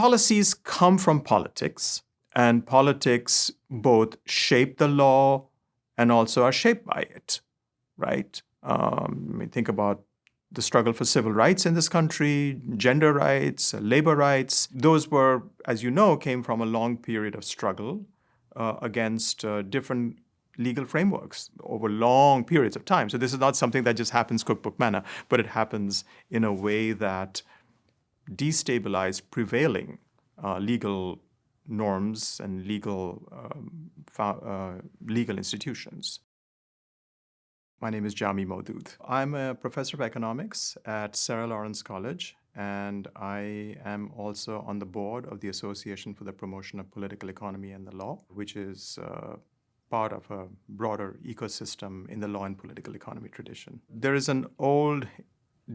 policies come from politics, and politics both shape the law and also are shaped by it, right? Um, I mean, think about the struggle for civil rights in this country, gender rights, labor rights. Those were, as you know, came from a long period of struggle uh, against uh, different legal frameworks over long periods of time. So this is not something that just happens cookbook manner, but it happens in a way that destabilize prevailing uh, legal norms and legal um, uh, legal institutions. My name is Jamee Moudud. I'm a professor of economics at Sarah Lawrence College, and I am also on the board of the Association for the Promotion of Political Economy and the Law, which is uh, part of a broader ecosystem in the law and political economy tradition. There is an old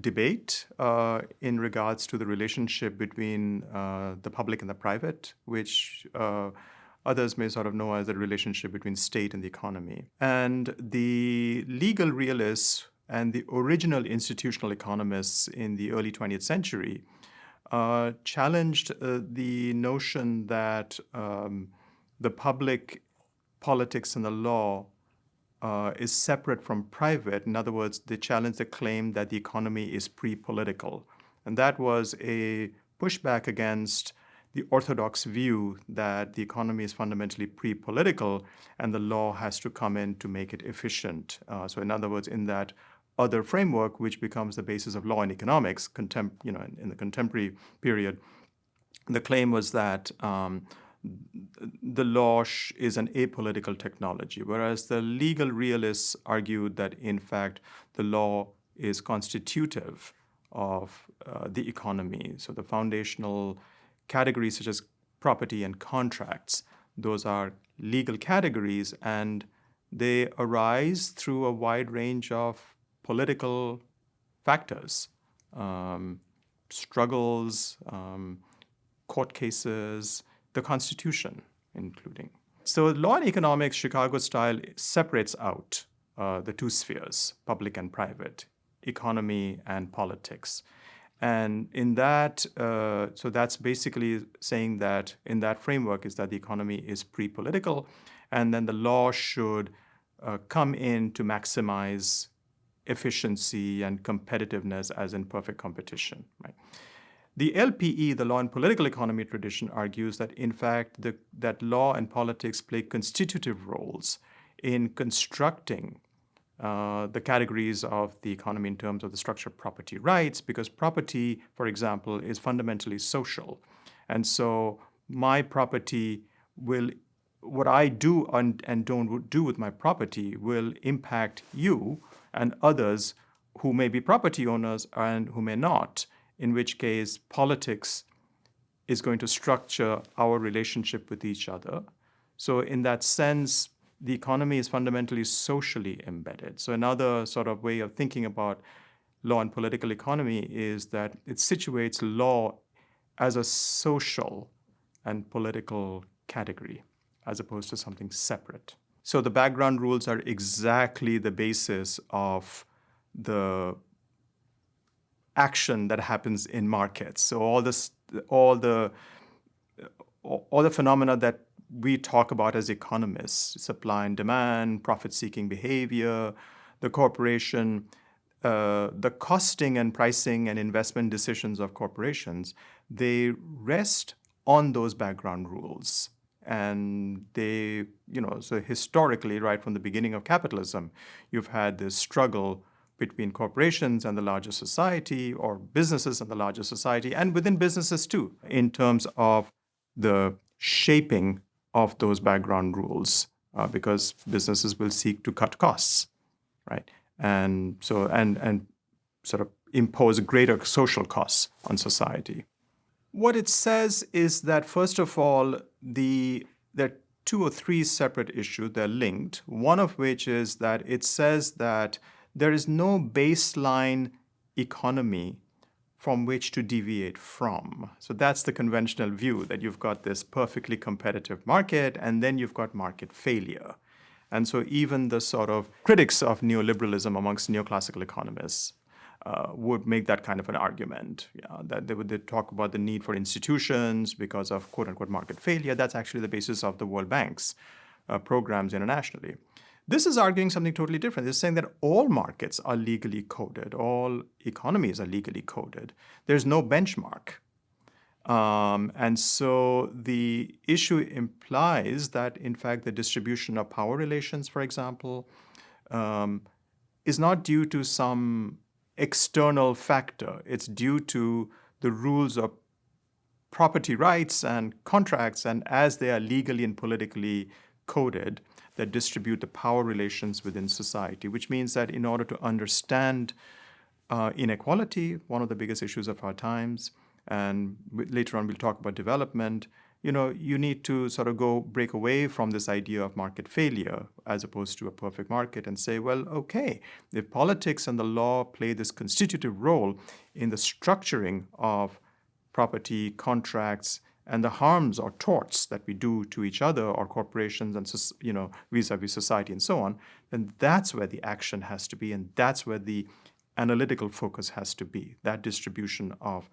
debate uh, in regards to the relationship between uh, the public and the private, which uh, others may sort of know as the relationship between state and the economy. And the legal realists and the original institutional economists in the early 20th century uh, challenged uh, the notion that um, the public politics and the law uh, is separate from private. In other words, they challenge the claim that the economy is pre-political. And that was a pushback against the orthodox view that the economy is fundamentally pre-political and the law has to come in to make it efficient. Uh, so in other words, in that other framework, which becomes the basis of law and economics, you know, in, in, the contemporary period, the claim was that um, the law is an apolitical technology, whereas the legal realists argued that, in fact, the law is constitutive of uh, the economy. So the foundational categories such as property and contracts. Those are legal categories and they arise through a wide range of political factors, um, struggles, um, court cases, the Constitution including. So law and economics, Chicago style, separates out uh, the two spheres, public and private, economy and politics. And in that, uh, so that's basically saying that in that framework is that the economy is pre-political, and then the law should uh, come in to maximize efficiency and competitiveness as in perfect competition. Right? The LPE, the law and political economy tradition, argues that in fact the, that law and politics play constitutive roles in constructing uh, the categories of the economy in terms of the structure of property rights, because property, for example, is fundamentally social. And so my property will, what I do and, and don't do with my property will impact you and others who may be property owners and who may not, in which case politics is going to structure our relationship with each other. So in that sense, the economy is fundamentally socially embedded. So another sort of way of thinking about law and political economy is that it situates law as a social and political category as opposed to something separate. So the background rules are exactly the basis of the action that happens in markets. So all this, all the, all the phenomena that we talk about as economists, supply and demand, profit-seeking behavior, the corporation, uh, the costing and pricing and investment decisions of corporations, they rest on those background rules. And they, you know, so historically, right from the beginning of capitalism, you've had this struggle between corporations and the larger society or businesses and the larger society and within businesses too in terms of the shaping of those background rules uh, because businesses will seek to cut costs, right? And so, and, and sort of impose greater social costs on society. What it says is that, first of all, the, there are two or three separate issues, they're linked, one of which is that it says that there is no baseline economy from which to deviate from. So that's the conventional view that you've got this perfectly competitive market and then you've got market failure. And so even the sort of critics of neoliberalism amongst neoclassical economists uh, would make that kind of an argument. Yeah, that they would talk about the need for institutions because of quote unquote market failure. That's actually the basis of the World Bank's uh, programs internationally. This is arguing something totally different. It's saying that all markets are legally coded, all economies are legally coded. There's no benchmark. Um, and so the issue implies that, in fact, the distribution of power relations, for example, um, is not due to some external factor. It's due to the rules of property rights and contracts, and as they are legally and politically coded, that distribute the power relations within society, which means that in order to understand uh, inequality, one of the biggest issues of our times, and later on we'll talk about development, you know, you need to sort of go break away from this idea of market failure as opposed to a perfect market and say, well, okay, if politics and the law play this constitutive role in the structuring of property, contracts, and the harms or torts that we do to each other or corporations and you know vis-a-vis society and so on, then that's where the action has to be and that's where the analytical focus has to be, that distribution of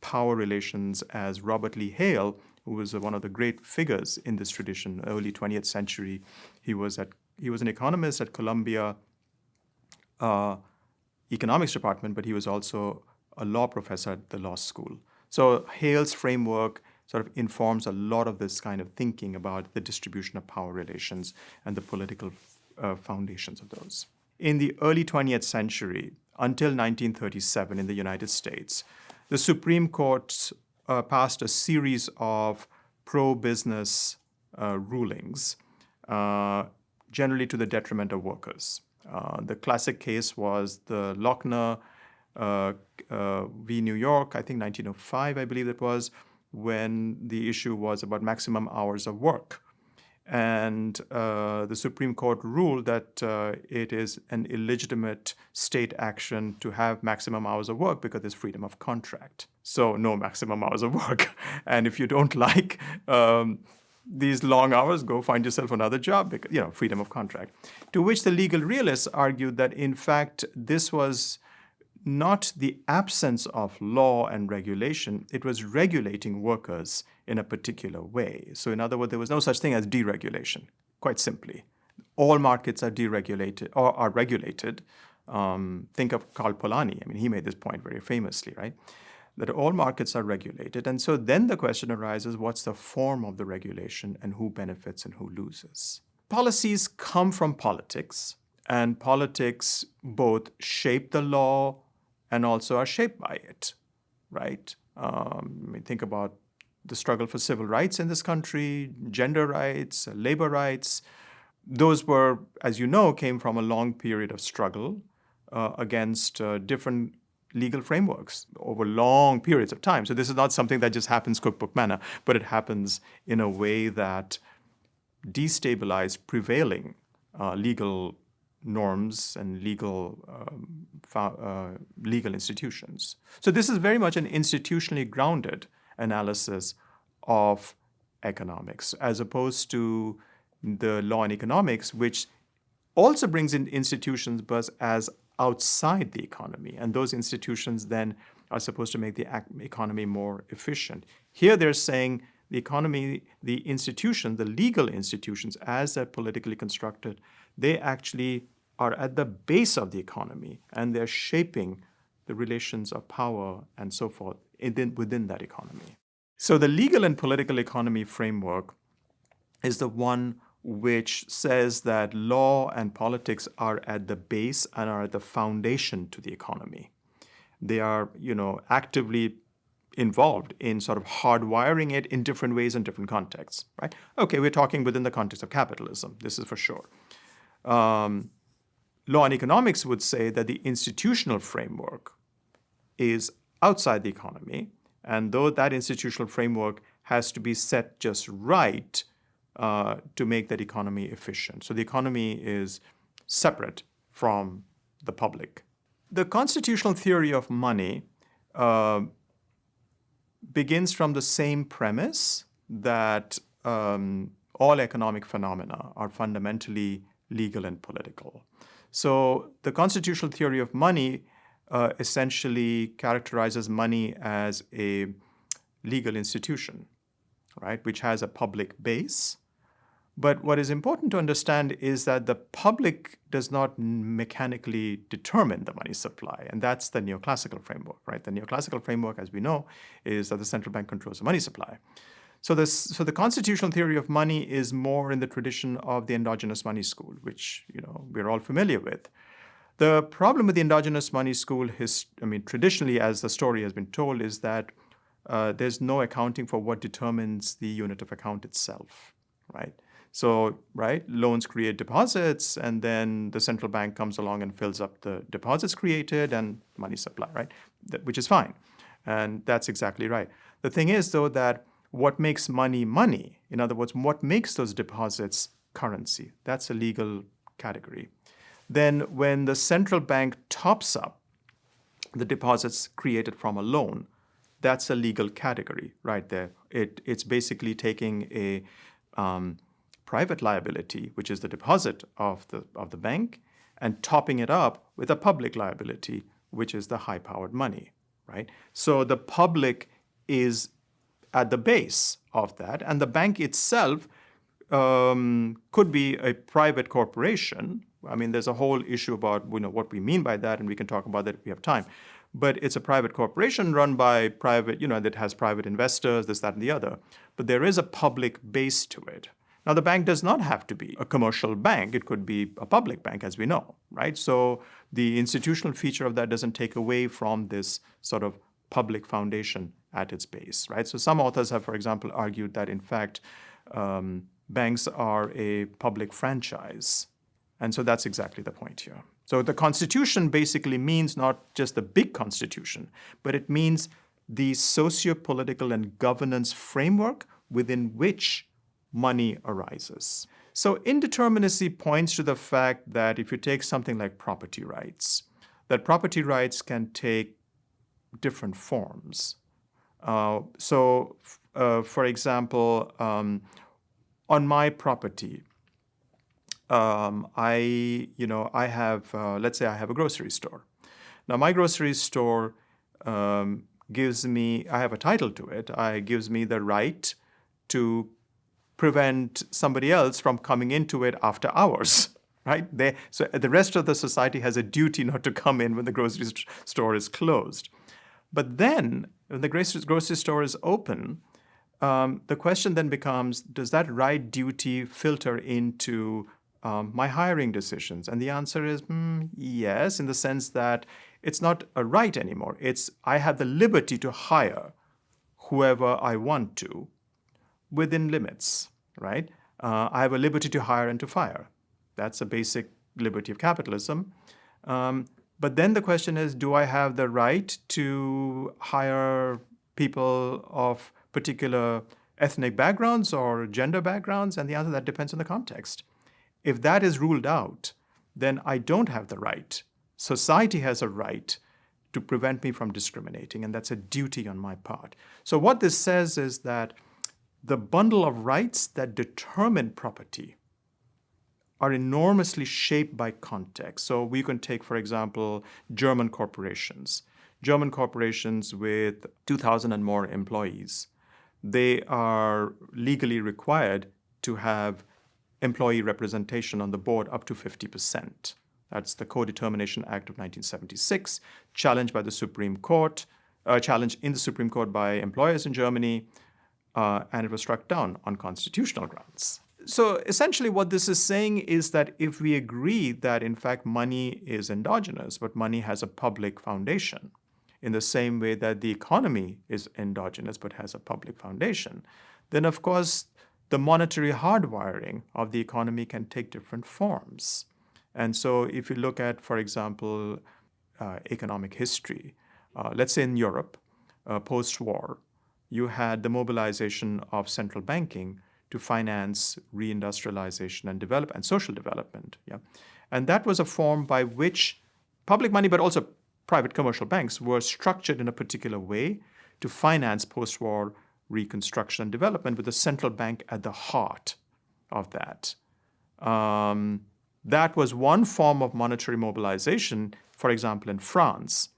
power relations as Robert Lee Hale, who was one of the great figures in this tradition, early 20th century. He was at he was an economist at Columbia uh, economics department, but he was also a law professor at the law school. So Hale's framework sort of informs a lot of this kind of thinking about the distribution of power relations and the political uh, foundations of those. In the early 20th century, until 1937 in the United States, the Supreme Court uh, passed a series of pro-business uh, rulings, uh, generally to the detriment of workers. Uh, the classic case was the Lochner uh, v. New York, I think 1905, I believe it was, when the issue was about maximum hours of work. And uh, the Supreme Court ruled that uh, it is an illegitimate state action to have maximum hours of work because there's freedom of contract. So no maximum hours of work. and if you don't like um, these long hours, go find yourself another job, because, you know, freedom of contract. To which the legal realists argued that, in fact, this was not the absence of law and regulation, it was regulating workers in a particular way. So in other words, there was no such thing as deregulation, quite simply. All markets are deregulated or are regulated. Um, think of Karl Polanyi. I mean, he made this point very famously, right? That all markets are regulated. And so then the question arises, what's the form of the regulation and who benefits and who loses? Policies come from politics, and politics both shape the law and also are shaped by it, right? Um, I mean, think about the struggle for civil rights in this country, gender rights, labor rights. Those were, as you know, came from a long period of struggle uh, against uh, different legal frameworks over long periods of time. So this is not something that just happens cookbook manner, but it happens in a way that destabilized prevailing uh, legal norms and legal um, uh, legal institutions. So this is very much an institutionally grounded analysis of economics as opposed to the law and economics, which also brings in institutions but as outside the economy. And those institutions then are supposed to make the economy more efficient. Here they're saying the economy, the institution, the legal institutions, as they're politically constructed, they actually are at the base of the economy and they're shaping the relations of power and so forth within that economy. So the legal and political economy framework is the one which says that law and politics are at the base and are the foundation to the economy. They are, you know, actively involved in sort of hardwiring it in different ways in different contexts, right? Okay, we're talking within the context of capitalism, this is for sure. Um, law and economics would say that the institutional framework is outside the economy, and though that institutional framework has to be set just right uh, to make that economy efficient. So the economy is separate from the public. The constitutional theory of money uh, begins from the same premise that um, all economic phenomena are fundamentally legal and political. So the constitutional theory of money uh, essentially characterizes money as a legal institution, right, which has a public base. But what is important to understand is that the public does not mechanically determine the money supply, and that's the neoclassical framework, right? The neoclassical framework, as we know, is that the central bank controls the money supply. So, this, so the constitutional theory of money is more in the tradition of the endogenous money school, which you know we're all familiar with. The problem with the endogenous money school, his, I mean, traditionally, as the story has been told, is that uh, there's no accounting for what determines the unit of account itself, right? So, right, loans create deposits, and then the central bank comes along and fills up the deposits created and money supply, right? which is fine, and that's exactly right. The thing is, though, that what makes money money, in other words, what makes those deposits currency, that's a legal category. Then when the central bank tops up the deposits created from a loan, that's a legal category right there. It, it's basically taking a um, private liability, which is the deposit of the, of the bank, and topping it up with a public liability, which is the high-powered money, right? So the public is at the base of that. And the bank itself um, could be a private corporation. I mean, there's a whole issue about you know, what we mean by that, and we can talk about that if we have time. But it's a private corporation run by private, you know, that has private investors, this, that, and the other. But there is a public base to it. Now, the bank does not have to be a commercial bank. It could be a public bank, as we know, right? So the institutional feature of that doesn't take away from this sort of public foundation at its base, right? So some authors have, for example, argued that in fact, um, banks are a public franchise. And so that's exactly the point here. So the Constitution basically means not just the big Constitution, but it means the socio-political and governance framework within which money arises. So indeterminacy points to the fact that if you take something like property rights, that property rights can take different forms. Uh, so, uh, for example, um, on my property, um, I, you know, I have, uh, let's say I have a grocery store. Now, my grocery store um, gives me, I have a title to it, I gives me the right to prevent somebody else from coming into it after hours, right? They, so the rest of the society has a duty not to come in when the grocery store is closed. But then, when the grocery store is open, um, the question then becomes, does that right duty filter into um, my hiring decisions? And the answer is mm, yes, in the sense that it's not a right anymore. It's I have the liberty to hire whoever I want to within limits, right? Uh, I have a liberty to hire and to fire. That's a basic liberty of capitalism. Um, but then the question is, do I have the right to hire people of particular ethnic backgrounds or gender backgrounds? And the answer that depends on the context. If that is ruled out, then I don't have the right. Society has a right to prevent me from discriminating, and that's a duty on my part. So what this says is that the bundle of rights that determine property are enormously shaped by context. So we can take, for example, German corporations. German corporations with 2,000 and more employees, they are legally required to have employee representation on the board up to 50%. That's the Co-Determination Act of 1976, challenged by the Supreme Court, uh, challenged in the Supreme Court by employers in Germany, uh, and it was struck down on constitutional grounds so essentially what this is saying is that if we agree that in fact money is endogenous, but money has a public foundation, in the same way that the economy is endogenous but has a public foundation, then of course the monetary hardwiring of the economy can take different forms. And so if you look at, for example, uh, economic history, uh, let's say in Europe, uh, post-war, you had the mobilization of central banking to finance reindustrialization and develop and social development. Yeah, and that was a form by which public money, but also private commercial banks, were structured in a particular way to finance post-war reconstruction and development with the central bank at the heart of that. Um, that was one form of monetary mobilization, for example, in France,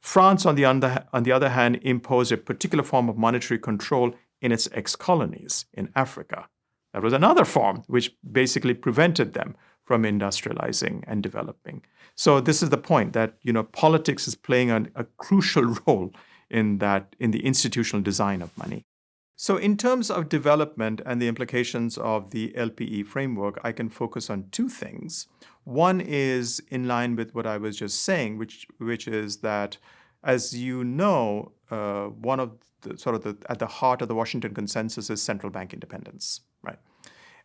France, on the, under, on the other hand, imposed a particular form of monetary control in its ex colonies in Africa. That was another form which basically prevented them from industrializing and developing. So this is the point that you know politics is playing an, a crucial role in that in the institutional design of money. So in terms of development and the implications of the LPE framework, I can focus on two things. One is in line with what I was just saying, which which is that, as you know, uh, one of the sort of the, at the heart of the Washington consensus is central bank independence, right?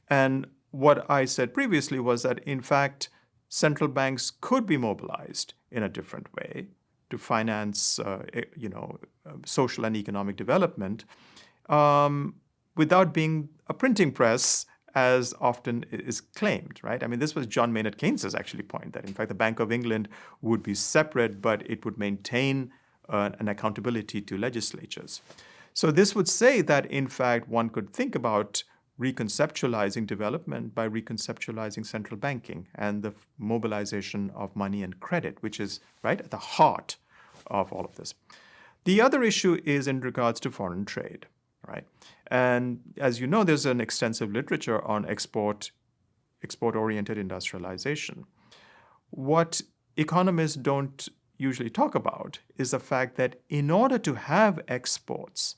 And what I said previously was that in fact, central banks could be mobilized in a different way to finance, uh, you know, uh, social and economic development um, without being a printing press as often is claimed, right? I mean, this was John Maynard Keynes's actually point that in fact the Bank of England would be separate, but it would maintain uh, an accountability to legislatures. So this would say that in fact one could think about reconceptualizing development by reconceptualizing central banking and the mobilization of money and credit, which is right at the heart of all of this. The other issue is in regards to foreign trade right? And as you know, there's an extensive literature on export, export-oriented industrialization. What economists don't usually talk about is the fact that in order to have exports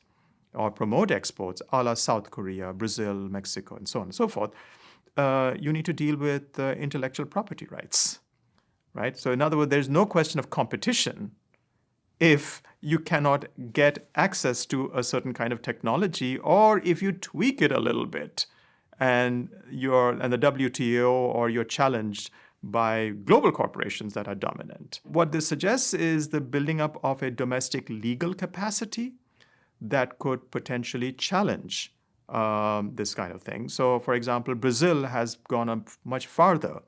or promote exports a la South Korea, Brazil, Mexico, and so on and so forth, uh, you need to deal with uh, intellectual property rights, right? So in other words, there's no question of competition if you cannot get access to a certain kind of technology or if you tweak it a little bit and you're and the WTO or you're challenged by global corporations that are dominant. What this suggests is the building up of a domestic legal capacity that could potentially challenge um, this kind of thing. So, for example, Brazil has gone up much farther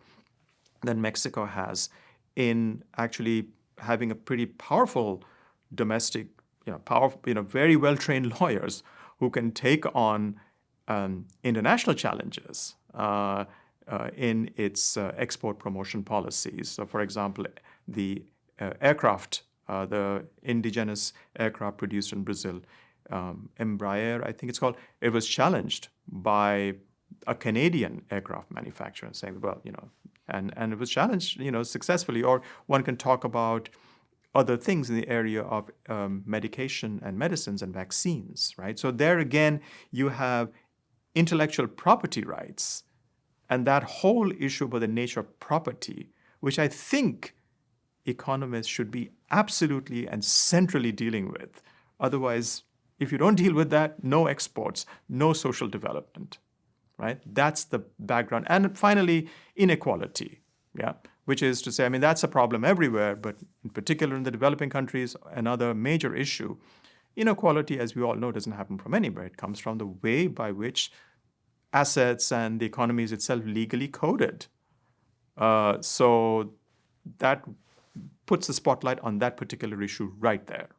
than Mexico has in actually having a pretty powerful domestic, you know, you know, very well-trained lawyers who can take on um, international challenges uh, in its uh, export promotion policies. So, for example, the uh, aircraft, uh, the indigenous aircraft produced in Brazil, um, Embraer, I think it's called, it was challenged by a Canadian aircraft manufacturer saying, well, you know, and, and it was challenged, you know, successfully. Or one can talk about other things in the area of um, medication and medicines and vaccines, right? So there again, you have intellectual property rights and that whole issue about the nature of property, which I think economists should be absolutely and centrally dealing with. Otherwise, if you don't deal with that, no exports, no social development right? That's the background. And finally, inequality, yeah, which is to say, I mean, that's a problem everywhere, but in particular in the developing countries, another major issue. Inequality, as we all know, doesn't happen from anywhere. It comes from the way by which assets and the economy is itself legally coded. Uh, so that puts the spotlight on that particular issue right there.